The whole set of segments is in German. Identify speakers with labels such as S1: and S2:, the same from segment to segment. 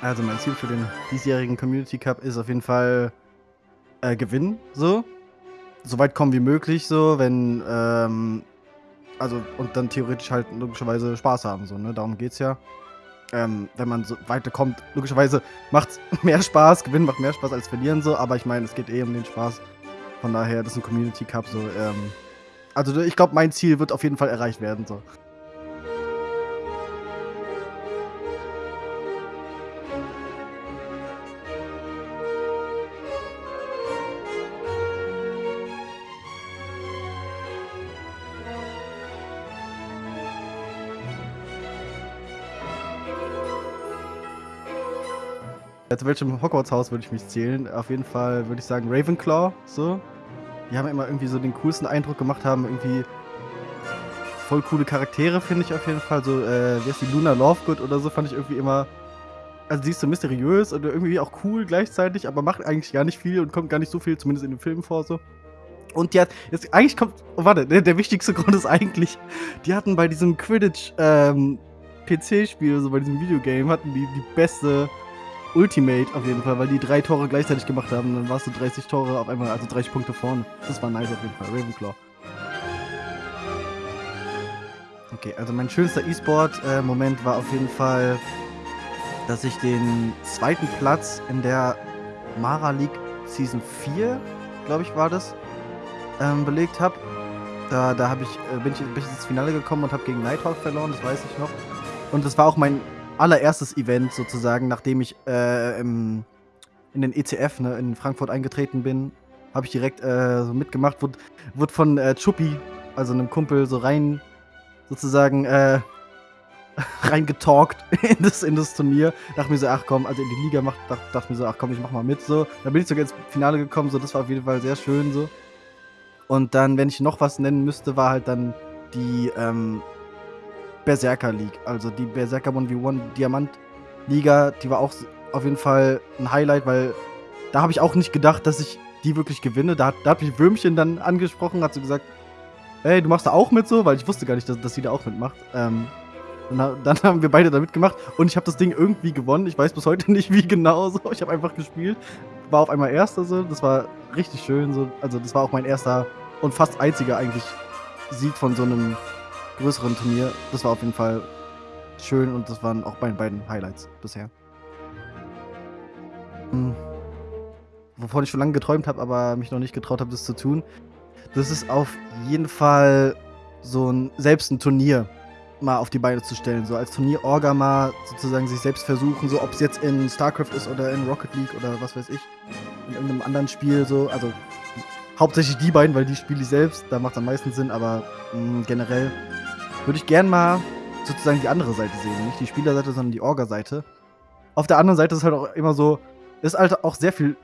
S1: Also mein Ziel für den diesjährigen Community Cup ist auf jeden Fall äh, gewinnen, so. So weit kommen wie möglich, so, wenn, ähm, also, und dann theoretisch halt logischerweise Spaß haben, so, ne, darum geht's ja. Ähm, wenn man so weiterkommt, logischerweise macht's mehr Spaß, gewinnen macht mehr Spaß als verlieren, so, aber ich meine, es geht eh um den Spaß. Von daher, das ist ein Community Cup, so, ähm, also ich glaube, mein Ziel wird auf jeden Fall erreicht werden, so. Zu welchem Hogwarts-Haus würde ich mich zählen? Auf jeden Fall würde ich sagen Ravenclaw, so. Die haben immer irgendwie so den coolsten Eindruck gemacht, haben irgendwie voll coole Charaktere, finde ich auf jeden Fall. So, äh, wie heißt die Luna Lovegood oder so, fand ich irgendwie immer. Also, sie ist so mysteriös und irgendwie auch cool gleichzeitig, aber macht eigentlich gar nicht viel und kommt gar nicht so viel, zumindest in den Filmen vor, so. Und die hat, jetzt eigentlich kommt, oh, warte, der, der, wichtigste Grund ist eigentlich, die hatten bei diesem Quidditch, ähm, PC-Spiel, so bei diesem Videogame, hatten die die beste Ultimate auf jeden Fall, weil die drei Tore gleichzeitig gemacht haben. Dann warst du 30 Tore auf einmal, also 30 Punkte vorne. Das war nice auf jeden Fall. Ravenclaw. Okay, also mein schönster E-Sport-Moment war auf jeden Fall, dass ich den zweiten Platz in der Mara League Season 4, glaube ich, war das, ähm, belegt habe. Da, da hab ich, äh, bin, ich, bin ich ins Finale gekommen und habe gegen Nighthawk verloren, das weiß ich noch. Und das war auch mein allererstes Event sozusagen, nachdem ich äh, im, in den ECF ne, in Frankfurt eingetreten bin, habe ich direkt äh, so mitgemacht, wurde, wurde von äh, Chuppi, also einem Kumpel, so rein sozusagen äh, reingetalkt in das, in das Turnier. Dachte mir so, ach komm, also in die Liga macht, dachte, dachte mir so, ach komm, ich mach mal mit. So. Da bin ich sogar ins Finale gekommen, so das war auf jeden Fall sehr schön so. Und dann, wenn ich noch was nennen müsste, war halt dann die ähm, Berserker League. Also die Berserker 1v1 Diamant Liga, die war auch auf jeden Fall ein Highlight, weil da habe ich auch nicht gedacht, dass ich die wirklich gewinne. Da, da hat mich Würmchen dann angesprochen, hat so gesagt, hey, du machst da auch mit so, weil ich wusste gar nicht, dass, dass sie da auch mitmacht. Ähm, dann, dann, haben wir beide da mitgemacht und ich habe das Ding irgendwie gewonnen. Ich weiß bis heute nicht, wie genau so. Ich habe einfach gespielt, war auf einmal Erster so. Das war richtig schön so. Also das war auch mein erster und fast einziger eigentlich Sieg von so einem größeren Turnier. Das war auf jeden Fall schön und das waren auch meine beiden Highlights bisher. Hm. Wovon ich schon lange geträumt habe, aber mich noch nicht getraut habe, das zu tun. Das ist auf jeden Fall so ein selbst ein Turnier mal auf die Beine zu stellen. So als Turnier-Orga mal sozusagen sich selbst versuchen, so ob es jetzt in StarCraft ist oder in Rocket League oder was weiß ich. In irgendeinem anderen Spiel so. Also hauptsächlich die beiden, weil die spiele ich selbst, da macht es am meisten Sinn, aber mh, hm, generell würde ich gern mal sozusagen die andere Seite sehen. Nicht die Spielerseite, sondern die Orga-Seite. Auf der anderen Seite ist halt auch immer so, ist halt auch sehr viel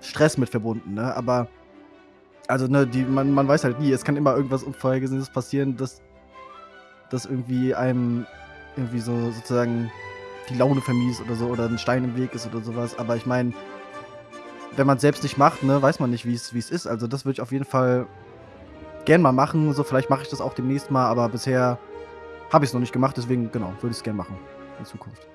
S1: Stress mit verbunden, ne? Aber, also, ne, die, man, man weiß halt nie, es kann immer irgendwas Unvorhergesehenes passieren, dass, dass irgendwie einem irgendwie so sozusagen die Laune vermies oder so oder ein Stein im Weg ist oder sowas. Aber ich meine, wenn man es selbst nicht macht, ne, weiß man nicht, wie es ist. Also das würde ich auf jeden Fall gern mal machen. So, vielleicht mache ich das auch demnächst mal, aber bisher habe ich es noch nicht gemacht, deswegen, genau, würde ich es gerne machen in Zukunft.